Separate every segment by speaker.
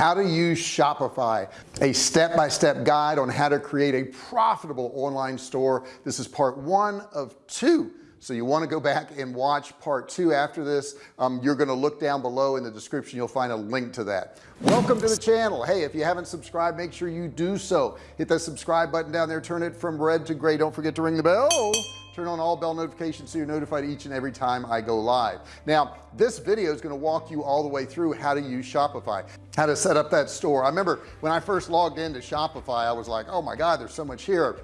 Speaker 1: how to use Shopify a step-by-step -step guide on how to create a profitable online store. This is part one of two so you want to go back and watch part two after this. Um, you're going to look down below in the description. You'll find a link to that. Welcome to the channel. Hey if you haven't subscribed make sure you do so. Hit that subscribe button down there. Turn it from red to gray. Don't forget to ring the bell. Turn on all bell notifications so you're notified each and every time I go live. Now this video is going to walk you all the way through how to use Shopify how to set up that store. I remember when I first logged into Shopify I was like oh my god there's so much here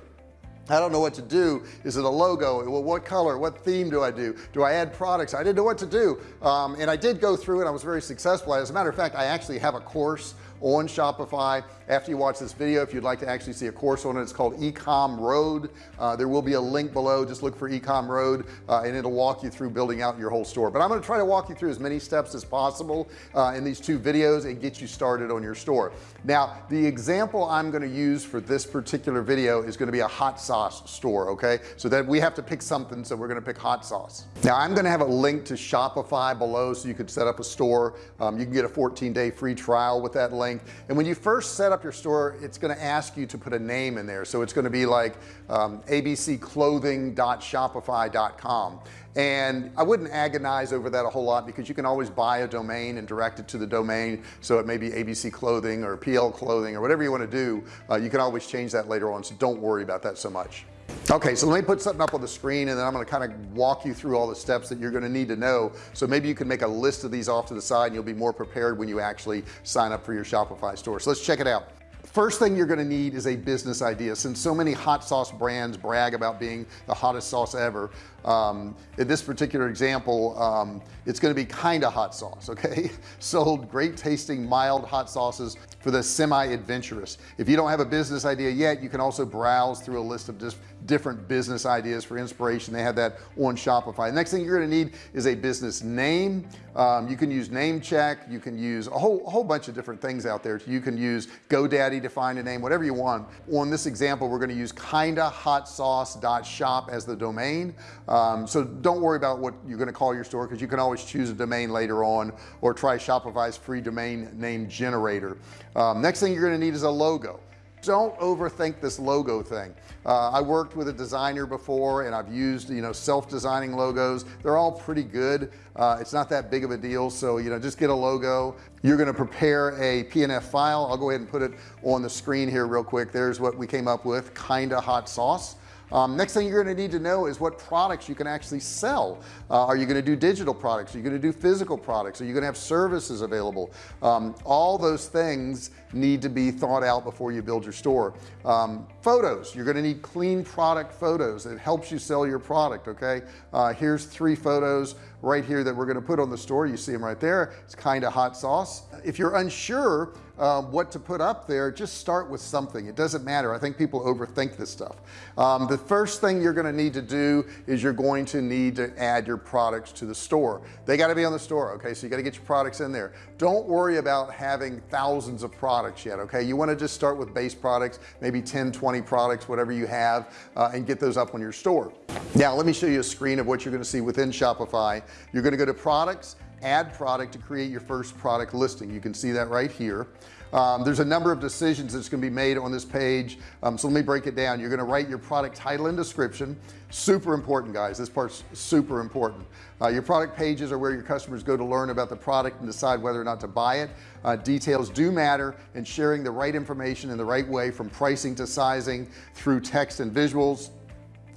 Speaker 1: I don't know what to do. Is it a logo? Well what color? What theme do I do? Do I add products? I didn't know what to do. Um, and I did go through it. I was very successful as a matter of fact I actually have a course on Shopify. After you watch this video if you'd like to actually see a course on it it's called ecom road. Uh, there will be a link below. Just look for ecom road uh, and it'll walk you through building out your whole store. But I'm going to try to walk you through as many steps as possible uh, in these two videos and get you started on your store. Now the example I'm going to use for this particular video is going to be a hot sauce store okay? So that we have to pick something so we're going to pick hot sauce. Now I'm going to have a link to Shopify below so you could set up a store. Um, you can get a 14-day free trial with that link and when you first set up up your store it's going to ask you to put a name in there. So it's going to be like um, abcclothing.shopify.com and I wouldn't agonize over that a whole lot because you can always buy a domain and direct it to the domain. So it may be ABC clothing or PL clothing or whatever you want to do uh, you can always change that later on. So don't worry about that so much okay so let me put something up on the screen and then I'm going to kind of walk you through all the steps that you're going to need to know. So maybe you can make a list of these off to the side and you'll be more prepared when you actually sign up for your Shopify store. So let's check it out. First thing you're going to need is a business idea. Since so many hot sauce brands brag about being the hottest sauce ever um, in this particular example um, it's going to be kind of hot sauce okay? Sold great tasting mild hot sauces for the semi-adventurous. If you don't have a business idea yet you can also browse through a list of just different business ideas for inspiration. They have that on Shopify. The next thing you're going to need is a business name. Um, you can use Namecheap. You can use a whole a whole bunch of different things out there. You can use GoDaddy to find a name whatever you want. On this example we're going to use kinda hot sauce dot shop as the domain um, so don't worry about what you're going to call your store because you can always choose a domain later on or try Shopify's free domain name generator. Um, next thing you're going to need is a logo. Don't overthink this logo thing. Uh, I worked with a designer before and I've used you know self-designing logos. They're all pretty good. Uh, it's not that big of a deal so you know just get a logo. You're going to prepare a PNG file. I'll go ahead and put it on the screen here real quick. There's what we came up with kinda hot sauce um, next thing you're going to need to know is what products you can actually sell. Uh, are you going to do digital products? Are you going to do physical products? Are you going to have services available? Um, all those things need to be thought out before you build your store. Um, photos. You're going to need clean product photos it helps you sell your product okay? Uh, here's three photos right here that we're going to put on the store. You see them right there. It's kind of hot sauce. If you're unsure um, what to put up there just start with something. It doesn't matter. I think people overthink this stuff. Um, the first thing you're going to need to do is you're going to need to add your products to the store. They got to be on the store okay? So you got to get your products in there. Don't worry about having thousands of products yet okay? You want to just start with base products maybe 10 20 products whatever you have uh, and get those up on your store. Now let me show you a screen of what you're going to see within Shopify. You're going to go to products add product to create your first product listing. You can see that right here. Um, there's a number of decisions that's going to be made on this page. Um, so let me break it down. You're going to write your product title and description. Super important guys. This part's super important. Uh, your product pages are where your customers go to learn about the product and decide whether or not to buy it. Uh, details do matter and sharing the right information in the right way from pricing to sizing through text and visuals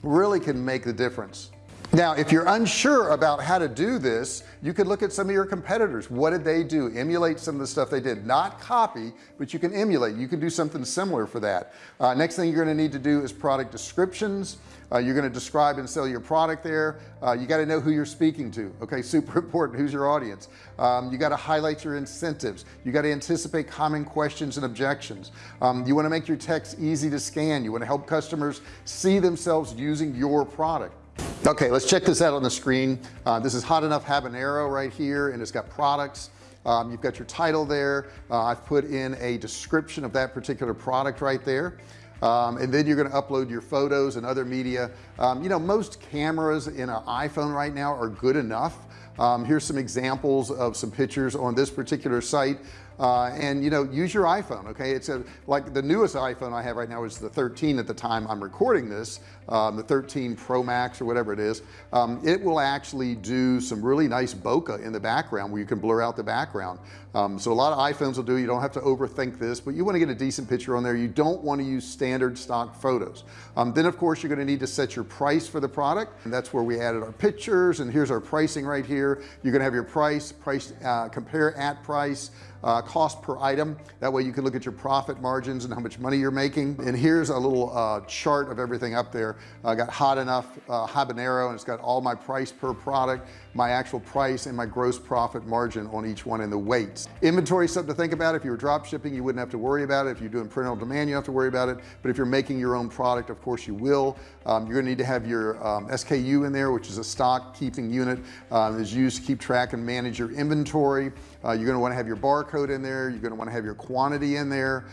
Speaker 1: really can make the difference now if you're unsure about how to do this you could look at some of your competitors. What did they do? Emulate some of the stuff they did. Not copy but you can emulate. You can do something similar for that. Uh, next thing you're going to need to do is product descriptions. Uh, you're going to describe and sell your product there. Uh, you got to know who you're speaking to. Okay super important. Who's your audience? Um, you got to highlight your incentives. You got to anticipate common questions and objections. Um, you want to make your text easy to scan. You want to help customers see themselves using your product okay let's check this out on the screen. Uh, this is hot enough habanero right here and it's got products. Um, you've got your title there. Uh, I've put in a description of that particular product right there. Um, and then you're going to upload your photos and other media. Um, you know most cameras in an iPhone right now are good enough. Um, here's some examples of some pictures on this particular site uh, and you know use your iPhone okay? It's a like the newest iPhone I have right now is the 13 at the time I'm recording this um, the 13 Pro Max or whatever it is. Um, it will actually do some really nice bokeh in the background where you can blur out the background. Um, so a lot of iPhones will do you don't have to overthink this but you want to get a decent picture on there. You don't want to use standard stock photos. Um, then of course you're going to need to set your price for the product and that's where we added our pictures and here's our pricing right here. You're gonna have your price price uh, compare at price uh, cost per item. That way you can look at your profit margins and how much money you're making. And here's a little uh, chart of everything up there. I got hot enough uh, habanero and it's got all my price per product my actual price and my gross profit margin on each one and the weights. Inventory something to think about. If you were drop shipping you wouldn't have to worry about it. If you're doing print on demand you have to worry about it. But if you're making your own product of course you will. Um, you're gonna need to have your um, SKU in there which is a stock keeping unit um, is used to keep track and manage your inventory. Uh, you're going to want to have your barcode in there you're going to want to have your quantity in there.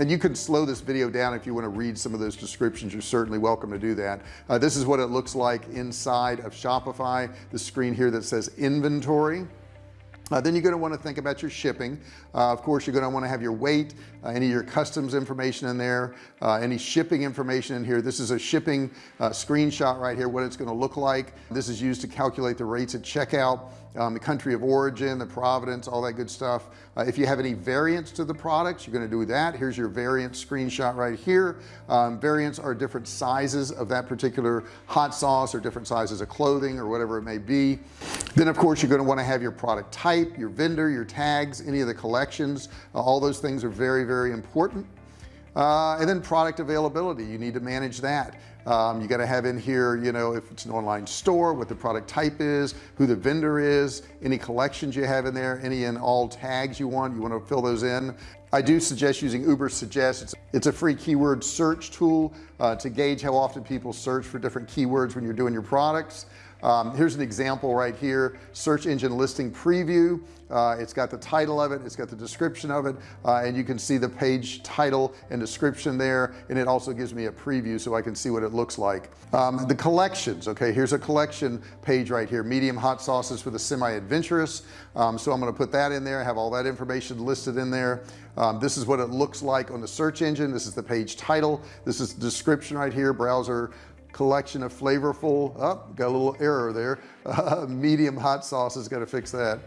Speaker 1: And you can slow this video down if you want to read some of those descriptions you're certainly welcome to do that. Uh, this is what it looks like inside of Shopify the screen here that says inventory. Uh, then you're going to want to think about your shipping. Uh, of course you're going to want to have your weight uh, any of your customs information in there uh, any shipping information in here. This is a shipping uh, screenshot right here what it's going to look like. This is used to calculate the rates at checkout um, the country of origin the providence all that good stuff. Uh, if you have any variants to the products you're going to do that. Here's your variant screenshot right here. Um, variants are different sizes of that particular hot sauce or different sizes of clothing or whatever it may be. Then of course you're going to want to have your product type your vendor your tags any of the collections. Uh, all those things are very very important. Uh, and then product availability. You need to manage that um, you got to have in here you know if it's an online store what the product type is who the vendor is any collections you have in there any and all tags you want you want to fill those in. I do suggest using Ubersuggest it's, it's a free keyword search tool uh, to gauge how often people search for different keywords when you're doing your products um, here's an example right here. Search engine listing preview. Uh, it's got the title of it it's got the description of it uh, and you can see the page title and description there and it also gives me a preview so I can see what it looks like. Um, the collections okay here's a collection page right here. Medium hot sauces for the semi-adventurous. Um, so I'm going to put that in there. Have all that information listed in there. Um, this is what it looks like on the search engine. This is the page title. This is the description right here browser collection of flavorful oh, got a little error there. Uh, medium hot sauce got to fix that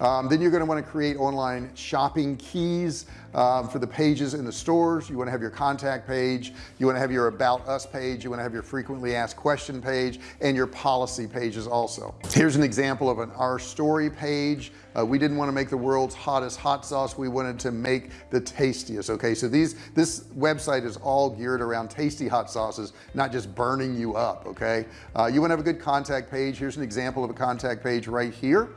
Speaker 1: um, then you're going to want to create online shopping keys um, for the pages in the stores. You want to have your contact page. You want to have your about us page. You want to have your frequently asked question page and your policy pages also. Here's an example of an our story page. Uh, we didn't want to make the world's hottest hot sauce. We wanted to make the tastiest okay? So these this website is all geared around tasty hot sauces not just burning you up okay? Uh, you want to have a good contact page. Here's an example of a contact page right here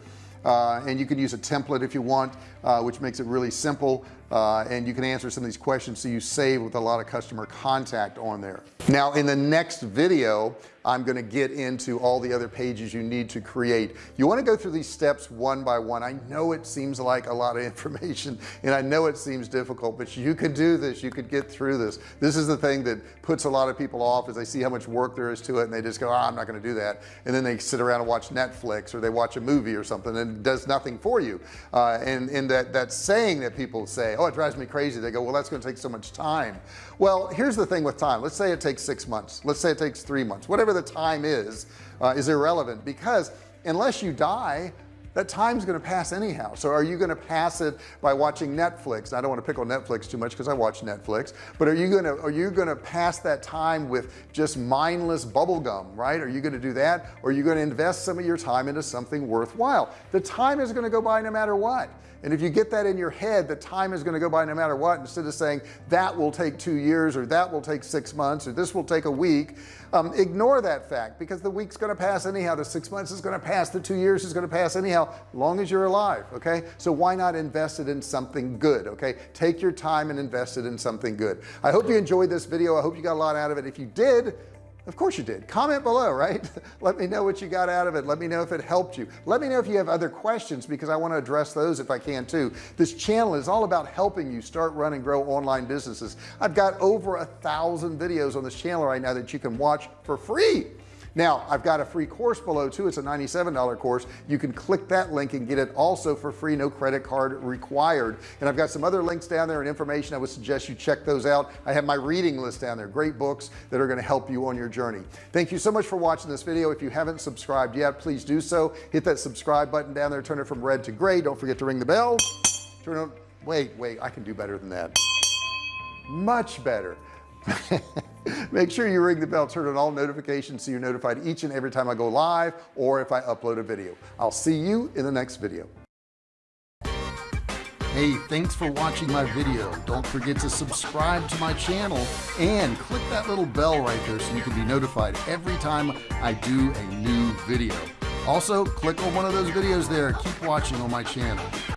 Speaker 1: and you can use a template if you want uh, which makes it really simple uh, and you can answer some of these questions so you save with a lot of customer contact on there. Now in the next video I'm going to get into all the other pages you need to create. You want to go through these steps one by one. I know it seems like a lot of information and I know it seems difficult but you could do this. You could get through this. This is the thing that puts a lot of people off as they see how much work there is to it and they just go oh, I'm not going to do that. And then they sit around and watch Netflix or they watch a movie or something and it does nothing for you. Uh, and and that that saying that people say oh it drives me crazy. They go well that's going to take so much time. Well here's the thing with time. Let's say it takes six months. Let's say it takes three months. Whatever the time is uh, is irrelevant because unless you die that time's going to pass anyhow. So are you going to pass it by watching Netflix? I don't want to pick on Netflix too much because I watch Netflix but are you going to are you going to pass that time with just mindless bubble gum right? Are you going to do that? Or are you going to invest some of your time into something worthwhile? The time is going to go by no matter what. And if you get that in your head the time is going to go by no matter what. Instead of saying that will take two years or that will take six months or this will take a week um, ignore that fact because the week's going to pass anyhow the six months is going to pass the two years is going to pass anyhow long as you're alive okay? So why not invest it in something good okay? Take your time and invest it in something good. I hope you enjoyed this video. I hope you got a lot out of it. If you did of course you did. Comment below right? Let me know what you got out of it. Let me know if it helped you. Let me know if you have other questions because I want to address those if I can too. This channel is all about helping you start run and grow online businesses. I've got over a thousand videos on this channel right now that you can watch for free now I've got a free course below too. It's a $97 course. You can click that link and get it also for free no credit card required. And I've got some other links down there and information I would suggest you check those out. I have my reading list down there great books that are going to help you on your journey. Thank you so much for watching this video. If you haven't subscribed yet please do so. Hit that subscribe button down there turn it from red to gray. Don't forget to ring the bell. Turn on wait wait I can do better than that. Much better make sure you ring the bell turn on all notifications so you're notified each and every time I go live or if I upload a video I'll see you in the next video Hey, thanks for watching my video. Don't forget to subscribe to my channel and click that little bell right there so you can be notified every time I do a new video. Also, click on one of those videos there. Keep watching on my channel.